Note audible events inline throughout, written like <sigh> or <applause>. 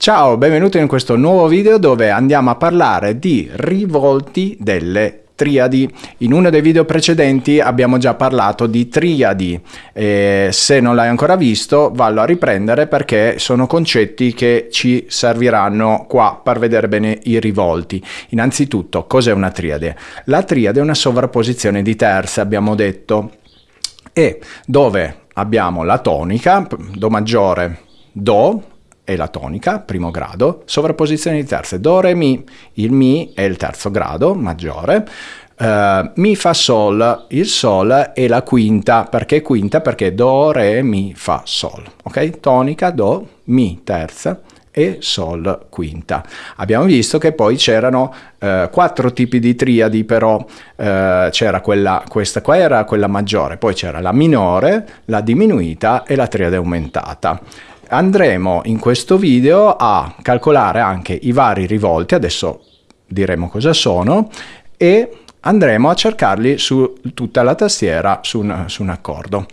Ciao, benvenuto in questo nuovo video dove andiamo a parlare di rivolti delle triadi. In uno dei video precedenti abbiamo già parlato di triadi, e se non l'hai ancora visto vallo a riprendere perché sono concetti che ci serviranno qua per vedere bene i rivolti. Innanzitutto, cos'è una triade? La triade è una sovrapposizione di terze, abbiamo detto, e dove abbiamo la tonica, Do maggiore, Do, e la tonica, primo grado, sovrapposizione di terze, do, re, mi, il mi è il terzo grado, maggiore, uh, mi, fa, sol, il sol è la quinta, perché quinta? Perché do, re, mi, fa, sol, ok? Tonica, do, mi, terza, e Sol quinta. Abbiamo visto che poi c'erano eh, quattro tipi di triadi, però eh, c'era quella, questa qua era quella maggiore, poi c'era la minore, la diminuita e la triade aumentata andremo in questo video a calcolare anche i vari rivolti, adesso diremo cosa sono, e andremo a cercarli su tutta la tastiera su un, su un accordo.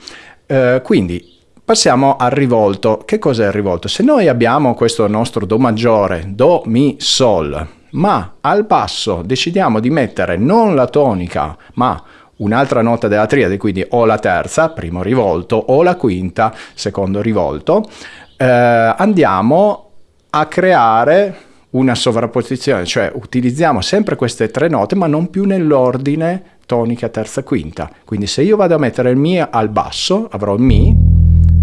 Eh, quindi passiamo al rivolto. Che cos'è il rivolto? Se noi abbiamo questo nostro Do maggiore, Do, Mi, Sol, ma al basso decidiamo di mettere non la tonica, ma un'altra nota della triade, quindi o la terza, primo rivolto, o la quinta, secondo rivolto, eh, andiamo a creare una sovrapposizione, cioè utilizziamo sempre queste tre note ma non più nell'ordine tonica, terza, quinta. Quindi se io vado a mettere il Mi al basso, avrò Mi,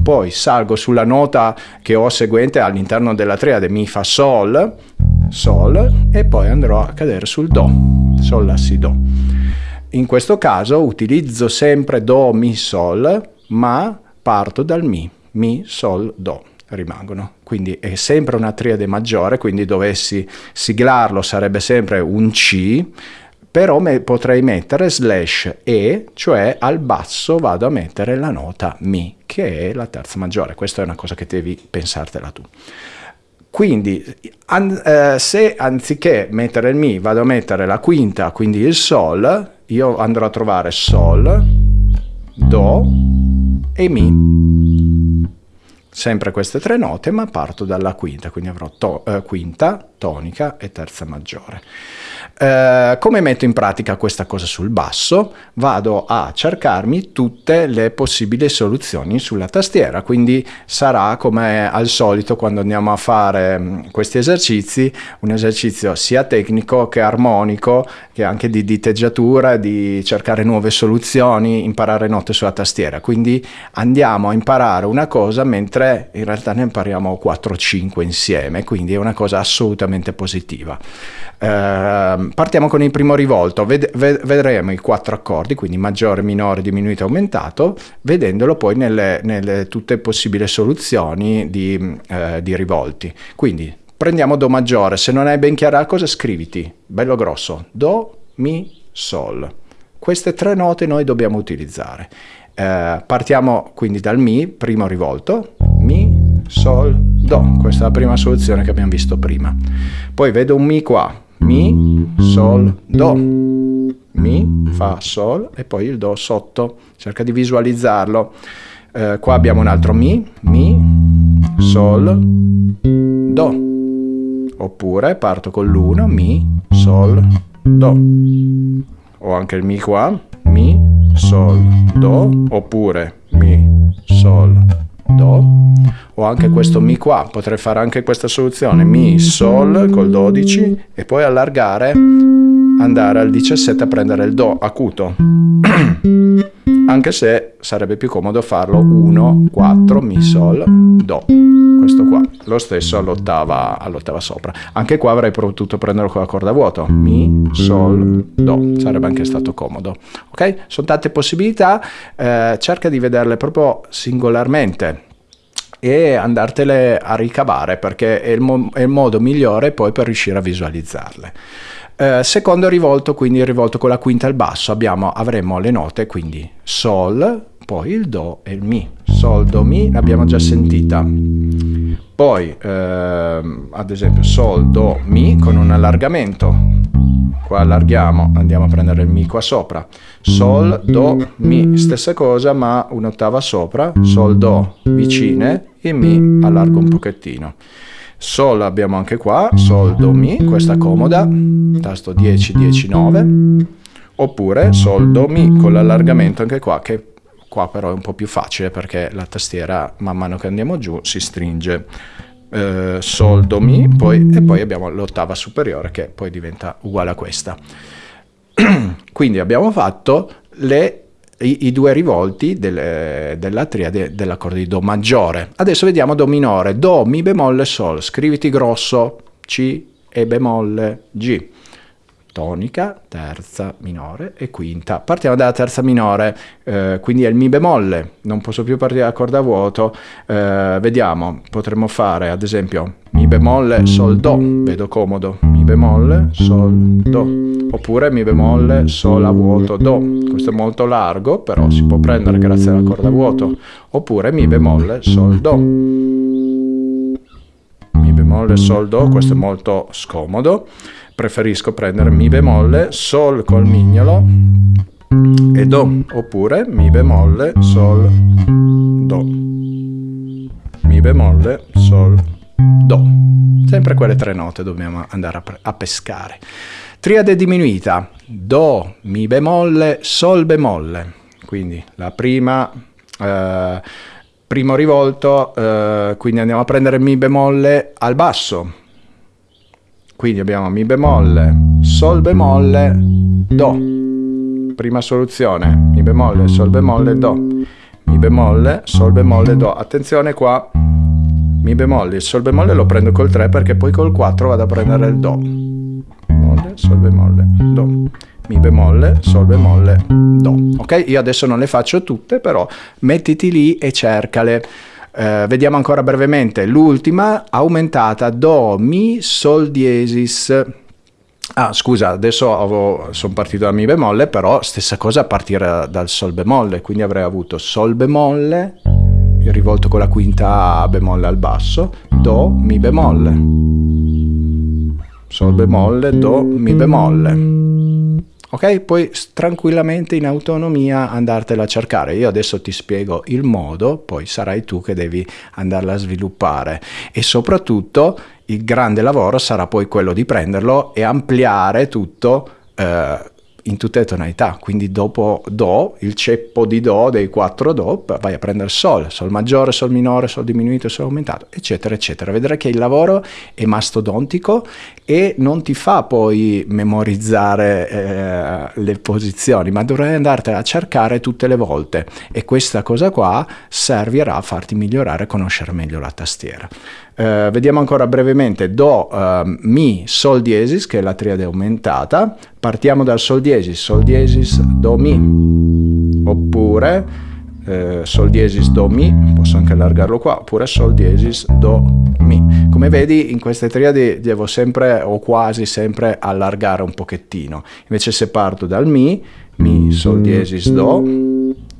poi salgo sulla nota che ho seguente all'interno della triade Mi, Fa, Sol, Sol, e poi andrò a cadere sul Do, Sol, La, Si, Do. In questo caso utilizzo sempre Do, Mi, Sol, ma parto dal Mi, Mi, Sol, Do rimangono. Quindi è sempre una triade maggiore, quindi dovessi siglarlo sarebbe sempre un C, però me potrei mettere slash E, cioè al basso vado a mettere la nota Mi, che è la terza maggiore. Questa è una cosa che devi pensartela tu. Quindi an eh, se anziché mettere il Mi vado a mettere la quinta, quindi il Sol, io andrò a trovare Sol, Do e Mi sempre queste tre note, ma parto dalla quinta, quindi avrò to eh, quinta, tonica e terza maggiore. Eh, come metto in pratica questa cosa sul basso? Vado a cercarmi tutte le possibili soluzioni sulla tastiera, quindi sarà come al solito quando andiamo a fare mm, questi esercizi, un esercizio sia tecnico che armonico, che anche di diteggiatura, di cercare nuove soluzioni, imparare note sulla tastiera. Quindi andiamo a imparare una cosa mentre in realtà ne impariamo 4-5 insieme, quindi è una cosa assolutamente positiva. Eh, partiamo con il primo rivolto, Ved ved vedremo i quattro accordi, quindi maggiore, minore, diminuito, aumentato, vedendolo poi nelle, nelle tutte possibili soluzioni di, eh, di rivolti. Quindi prendiamo Do maggiore, se non hai ben chiara la cosa scriviti, bello grosso, Do, Mi, Sol. Queste tre note noi dobbiamo utilizzare. Eh, partiamo quindi dal Mi, primo rivolto, Mi, Sol, Do. Questa è la prima soluzione che abbiamo visto prima. Poi vedo un Mi qua, mi, Sol, Do. Mi, Fa, Sol e poi il Do sotto. Cerca di visualizzarlo. Eh, qua abbiamo un altro Mi, Mi, Sol, Do. Oppure parto con l'1, Mi, Sol, Do. Ho anche il Mi qua, Mi, Sol, Do. Oppure Mi, Sol, O anche questo Mi qua, potrei fare anche questa soluzione. Mi, Sol col 12 e poi allargare, andare al 17 a prendere il Do acuto. <clears throat> Anche se sarebbe più comodo farlo 1, 4, Mi, Sol, Do. Questo qua, lo stesso all'ottava, all sopra. Anche qua avrei potuto prenderlo con la corda a vuoto. Mi, Sol, Do. Sarebbe anche stato comodo. Ok? Sono tante possibilità. Eh, cerca di vederle proprio singolarmente e andartele a ricavare perché è il, mo è il modo migliore poi per riuscire a visualizzarle. Eh, secondo rivolto, quindi il rivolto con la quinta al basso, abbiamo, avremo le note, quindi Sol, poi il Do e il Mi. Sol, Do, Mi, l'abbiamo già sentita. Poi, ehm, ad esempio, Sol, Do, Mi con un allargamento qua allarghiamo, andiamo a prendere il Mi qua sopra, Sol, Do, Mi, stessa cosa ma un'ottava sopra, Sol, Do vicine e Mi allargo un pochettino. Sol abbiamo anche qua, Sol, Do, Mi, questa comoda, tasto 10, 10, 9, oppure Sol, Do, Mi con l'allargamento anche qua che qua però è un po' più facile perché la tastiera man mano che andiamo giù si stringe. Eh, sol, Do, Mi, poi, e poi abbiamo l'ottava superiore che poi diventa uguale a questa. <clears throat> Quindi abbiamo fatto le i, i, due rivolti delle, della triade dell'accordo di Do maggiore. Adesso vediamo Do minore, Do, Mi bemolle, Sol, scriviti grosso, C e bemolle, G. Tonica, terza minore e quinta. Partiamo dalla terza minore, eh, quindi è il Mi bemolle, non posso più partire da corda vuoto. Eh, vediamo, potremmo fare ad esempio Mi bemolle, Sol, Do, vedo comodo, Mi bemolle, Sol, Do oppure Mi bemolle, Sol a vuoto, Do. Questo è molto largo, però si può prendere grazie alla corda vuoto. Oppure Mi bemolle, Sol, Do. Mi bemolle, Sol, Do, questo è molto scomodo. Preferisco prendere Mi bemolle, Sol col mignolo e Do. Oppure Mi bemolle, Sol, Do. Mi bemolle, Sol, Do. Sempre quelle tre note dobbiamo andare a, a pescare. Triade diminuita, Do, Mi bemolle, Sol bemolle. Quindi la prima, eh, primo rivolto, eh, quindi andiamo a prendere Mi bemolle al basso. Quindi abbiamo Mi bemolle, Sol bemolle, Do. Prima soluzione, Mi bemolle, Sol bemolle, Do. Mi bemolle, Sol bemolle, Do. Attenzione qua, Mi bemolle, il Sol bemolle lo prendo col 3 perché poi col 4 vado a prendere il Do bemolle, sol bemolle, do, mi bemolle, sol bemolle, do. Ok? Io adesso non le faccio tutte, però mettiti lì e cercale. Eh, vediamo ancora brevemente l'ultima aumentata do mi sol diesis ah scusa adesso sono partito da mi bemolle però stessa cosa a partire dal sol bemolle quindi avrei avuto sol bemolle rivolto con la quinta bemolle al basso do mi bemolle Sol bemolle, Do, Mi bemolle. Ok? Puoi tranquillamente in autonomia andartela a cercare. Io adesso ti spiego il modo, poi sarai tu che devi andarla a sviluppare. E soprattutto il grande lavoro sarà poi quello di prenderlo e ampliare tutto eh, in tutte le tonalità, quindi dopo Do, il ceppo di Do dei quattro Do, vai a prendere Sol, Sol maggiore, Sol minore, Sol diminuito, Sol aumentato, eccetera, eccetera. Vedrai che il lavoro è mastodontico e non ti fa poi memorizzare eh, le posizioni, ma dovrai andartene a cercare tutte le volte e questa cosa qua servirà a farti migliorare conoscere meglio la tastiera. Eh, vediamo ancora brevemente Do, uh, Mi, Sol diesis, che è la triade aumentata. Partiamo dal Sol diesis, Sol diesis, Do, Mi. Oppure eh, Sol diesis, Do, Mi, posso anche allargarlo qua, oppure Sol diesis, Do, Mi. Come vedi in queste triadi devo sempre o quasi sempre allargare un pochettino. Invece se parto dal Mi, Mi, Sol diesis, Do,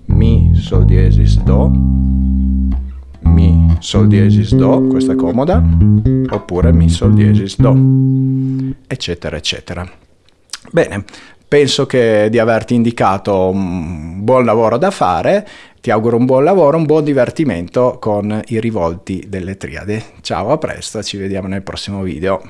Mi, Sol diesis, Do, sol diesis, do, questa è comoda, oppure mi, sol diesis, do, eccetera, eccetera. Bene, penso di averti indicato un buon lavoro da fare, ti auguro un buon lavoro, un buon divertimento con i rivolti delle triadi. Ciao, a presto, ci vediamo nel prossimo video.